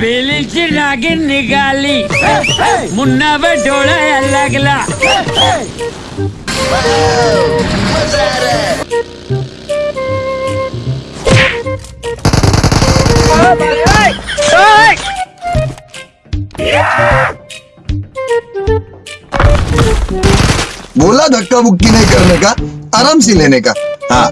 पेलीची नागिन निघाली मुन्नावर डोळा लागला। बोला धक्का मुक्की नहीं करने का आराम से लेने का। हाँ।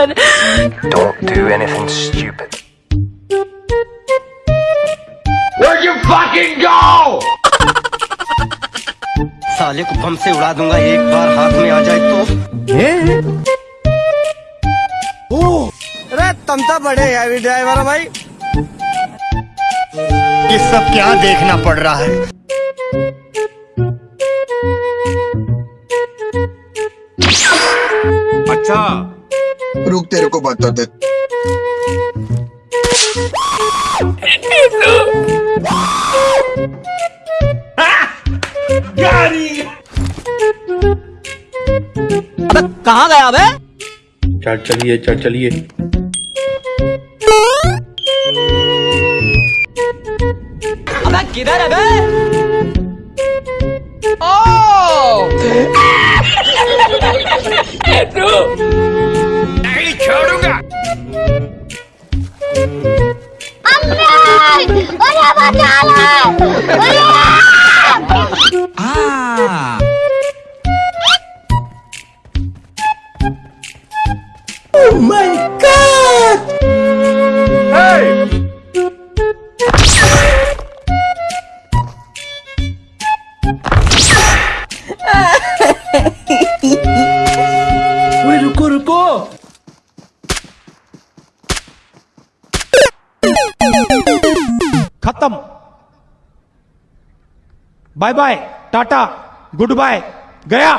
God. Don't do anything stupid. Where'd you fucking go? साले को बम से उड़ा दूँगा एक बार हाथ में आ जाए तो अरे तुम तो बड़े हैवी ड्राइवर भाई ये सब क्या देखना पड़ रहा है रुक तेरे को बताते कहाँ गया बे चल चलिए चल चलिए। अबे किधर है बे? 我打了。我要 खत्म। Bye bye tata goodbye गया।